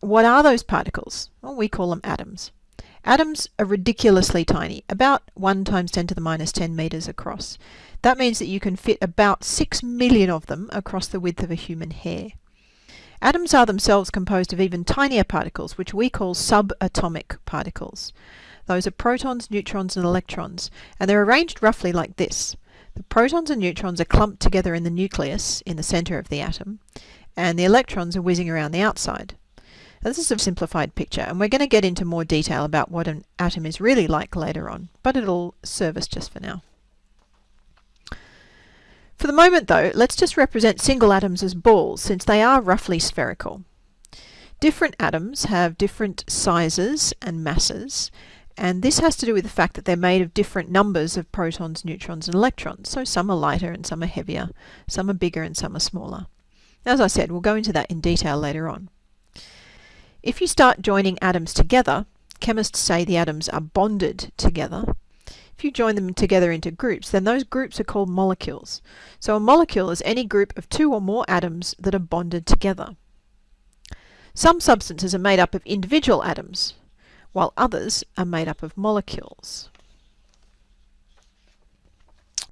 what are those particles? Well, we call them atoms. Atoms are ridiculously tiny, about 1 times 10 to the minus 10 meters across. That means that you can fit about 6 million of them across the width of a human hair. Atoms are themselves composed of even tinier particles, which we call subatomic particles. Those are protons, neutrons, and electrons, and they're arranged roughly like this. The protons and neutrons are clumped together in the nucleus, in the center of the atom, and the electrons are whizzing around the outside. Now, this is a simplified picture, and we're going to get into more detail about what an atom is really like later on, but it'll serve us just for now. For the moment though, let's just represent single atoms as balls since they are roughly spherical. Different atoms have different sizes and masses and this has to do with the fact that they're made of different numbers of protons, neutrons and electrons. So some are lighter and some are heavier, some are bigger and some are smaller. As I said, we'll go into that in detail later on. If you start joining atoms together, chemists say the atoms are bonded together, if you join them together into groups, then those groups are called molecules. So a molecule is any group of two or more atoms that are bonded together. Some substances are made up of individual atoms, while others are made up of molecules.